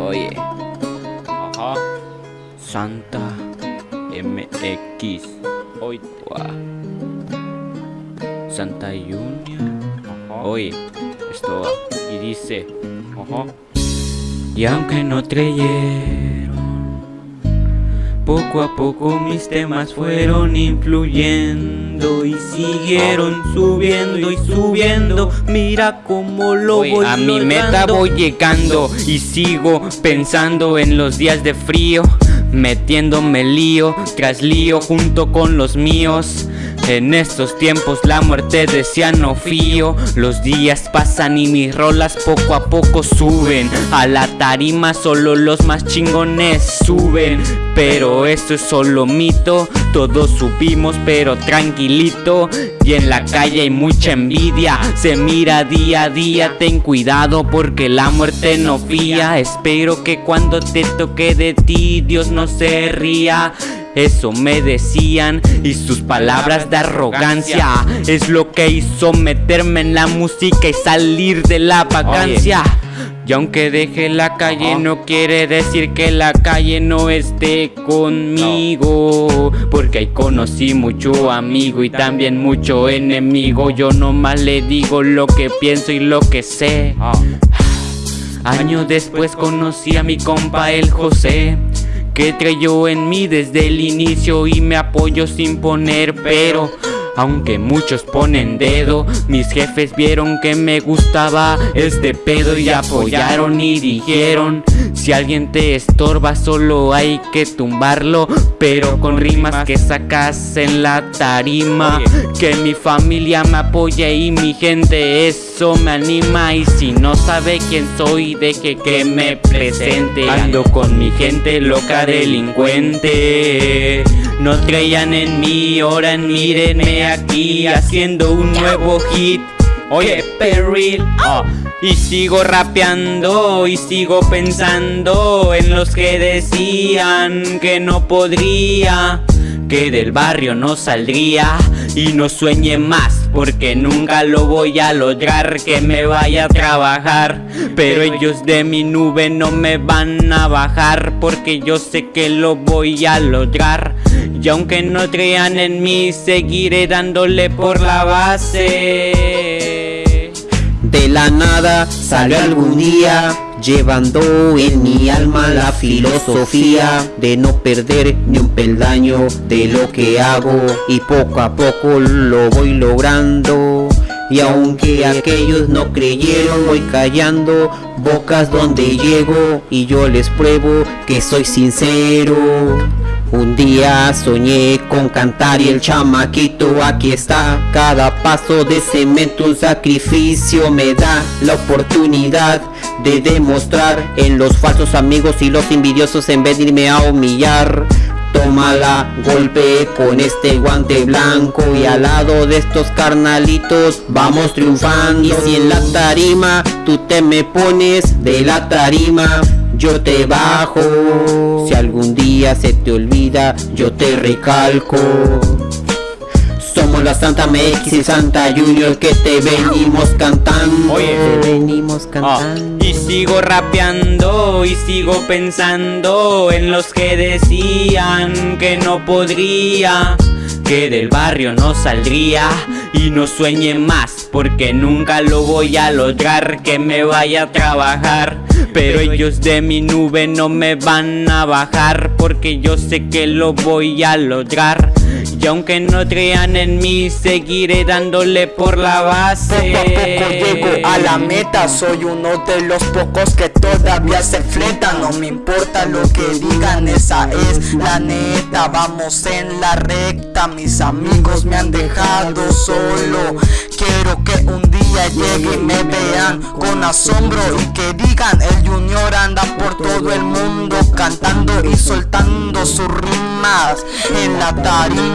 Oye, Ajá. Santa MX. Hoy Santa Junior. Ajá. Oye, esto va. Y dice. Ajá. Y aunque no creyeron, poco a poco mis temas fueron influyendo y siguieron subiendo y subiendo. Mira cómo lo Oye, voy a mi meta voy llegando y sigo pensando en los días de frío. Metiéndome lío tras lío junto con los míos. En estos tiempos la muerte decía no fío. Los días pasan y mis rolas poco a poco suben. A la tarima solo los más chingones suben. Pero esto es solo mito. Todos subimos pero tranquilito. Y en la calle hay mucha envidia. Se mira día a día. Ten cuidado porque la muerte no fía. Espero que cuando te toque de ti Dios no se ría. Eso me decían y sus palabras de arrogancia es lo que hizo meterme en la música y salir de la vacancia. Y aunque deje la calle no quiere decir que la calle no esté conmigo. Porque ahí conocí mucho amigo y también mucho enemigo. Yo nomás le digo lo que pienso y lo que sé. Ah. Años después conocí a mi compa el José Que creyó en mí desde el inicio y me apoyó sin poner pero aunque muchos ponen dedo, mis jefes vieron que me gustaba este pedo y apoyaron y dijeron Si alguien te estorba solo hay que tumbarlo Pero con rimas que sacas en la tarima. Que mi familia me apoye y mi gente eso me anima Y si no sabe quién soy deje que me presente Ando con mi gente loca delincuente No creían en mí, ahora mírenme aquí haciendo un nuevo hit Oye, perril Ah. y sigo rapeando y sigo pensando en los que decían que no podría, que del barrio no saldría y no sueñe más porque nunca lo voy a lograr que me vaya a trabajar. Pero ellos de mi nube no me van a bajar porque yo sé que lo voy a lograr. Y aunque no crean en mí, seguiré dándole por la base. De la nada salió algún día Llevando en mi alma la filosofía De no perder ni un peldaño de lo que hago. Y poco a poco lo voy logrando. Y aunque aquellos no creyeron voy callando Bocas donde llego. Y yo les pruebo que soy sincero un día soñé con cantar y el chamaquito aquí está. Cada paso de cemento un sacrificio me da la oportunidad de demostrar En los falsos amigos y los envidiosos en vez de irme a humillar. Tómala, golpe con este guante blanco Y al lado de estos carnalitos vamos triunfando. Y si en la tarima tú te me pones de la tarima yo te bajo. Si algún día se te olvida yo te recalco. Somos la Santa MX y Santa Junior que te venimos cantando. Oye. Te venimos Ah, cantando. y sigo rapeando y sigo pensando en los que decían que no podría, que del barrio no saldría y no sueñe más porque nunca lo voy a lograr que me vaya a trabajar. Pero ellos de mi nube no me van a bajar porque yo sé que lo voy a lograr. Y aunque no crean en mí, seguiré dándole por la base. Llego a la meta Soy uno de los pocos que todavía se fletan No me importa lo que digan, esa es la neta. Vamos en la recta, mis amigos me han dejado solo. Quiero que un día llegue y me vean con asombro Y que digan, el junior anda por todo el mundo Cantando y soltando sus rimas en la tarima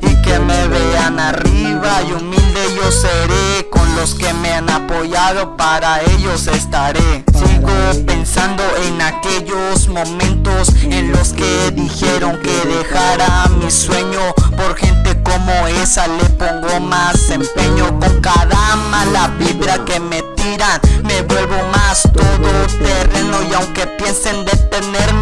Y que me vean arriba. Y humilde yo seré Con los que me han apoyado. Para ellos estaré. Sigo pensando en aquellos momentos en los que dijeron que dejara mi sueño. Por gente como esa le pongo más empeño. Con cada mala vibra que me tiran me vuelvo más todo terreno y aunque piensen detenerme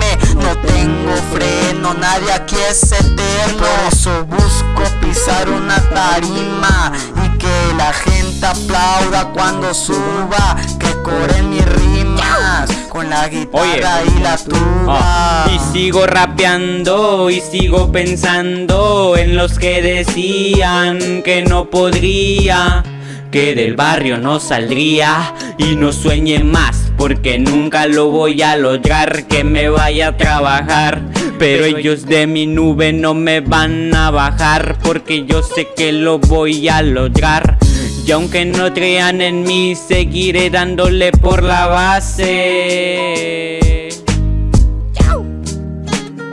aquí es eterno. Por eso busco pisar una tarima y que la gente aplauda cuando suba Que corren mis rimas con la guitarra y la tuba. Ah, y sigo rapeando y sigo pensando en los que decían que no podría que del barrio no saldría. Y no sueñe más porque nunca lo voy a lograr que me vaya a trabajar pero ellos de mi nube no me van a bajar porque yo sé que lo voy a lograr y aunque no crean en mí seguiré dándole por la base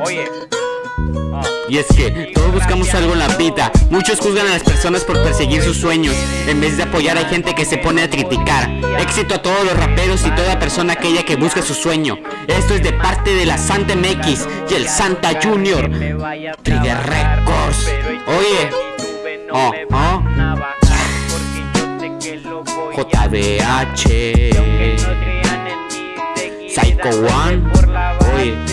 Oye. Y es que todos buscamos algo en la vida. Muchos juzgan a las personas por perseguir sus sueños. En vez de apoyar hay gente que se pone a criticar. Éxito a todos los raperos y toda persona aquella que busca su sueño. Esto es de parte de la Santa MX y el Santa Junior. Trigger Records. Oye. Oh, oh. JBH Psycho One. Oye